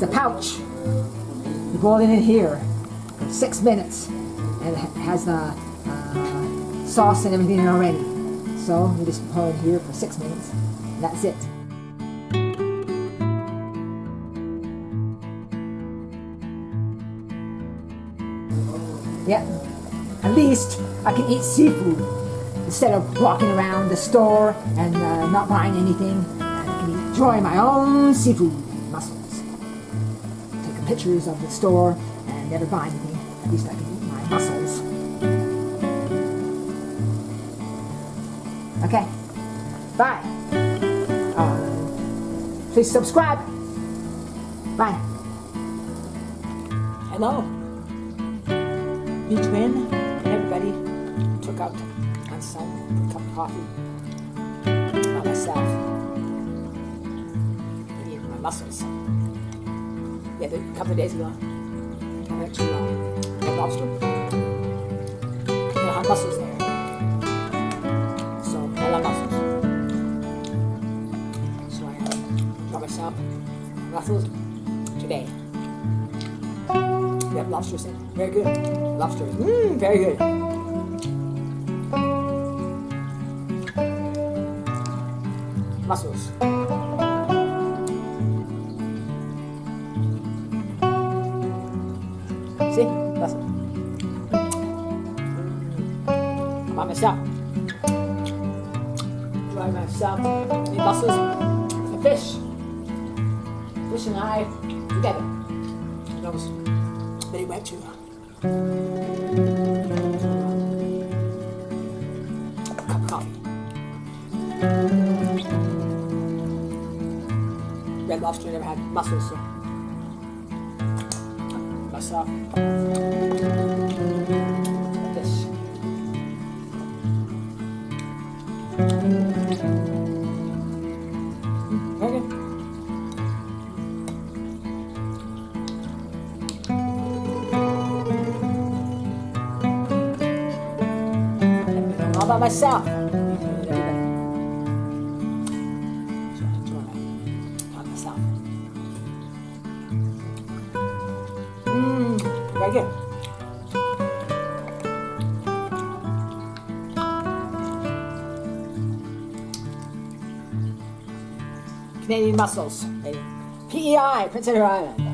It's a pouch. You boil it in here for six minutes, and it has the uh, sauce and everything already. So you just boil it here for six minutes, and that's it. Yeah, at least I can eat seafood instead of walking around the store and uh, not buying anything. I can enjoy my own seafood mussels. Pictures of the store and never buy anything. At least I can eat my mussels. Okay, bye. Uh, please subscribe. Bye. Hello. Me twin and everybody took out on some cup of coffee by myself. Eating my mussels. Yeah, a couple of days ago, I went to uh, Lobster. They had mussels there. So I love mussels. So I got myself mussels today. Yep, lobster said. Very good. Lobster. Mmm, very good. Mussels. See? Mussels. Mm. By myself. By myself. Eat mussels and fish. Fish and I together. That was they went to a. Red Lobster never had mussels, so good. all by myself. Mmm. Canadian mussels. PEI, Prince Edward Island.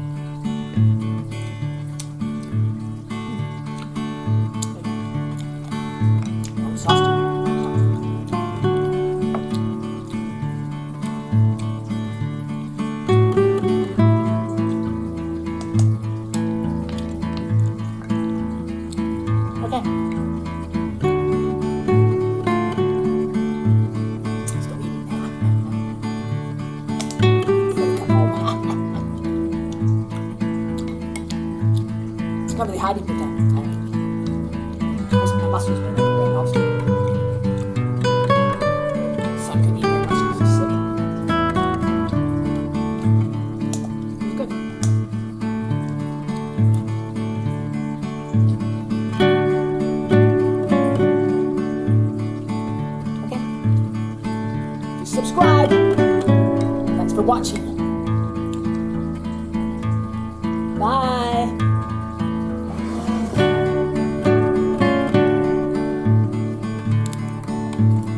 Hiding. Most of my mussels. He's sick. It's good. Okay. Subscribe. Thanks for watching. Bye. Bye. Subscribe.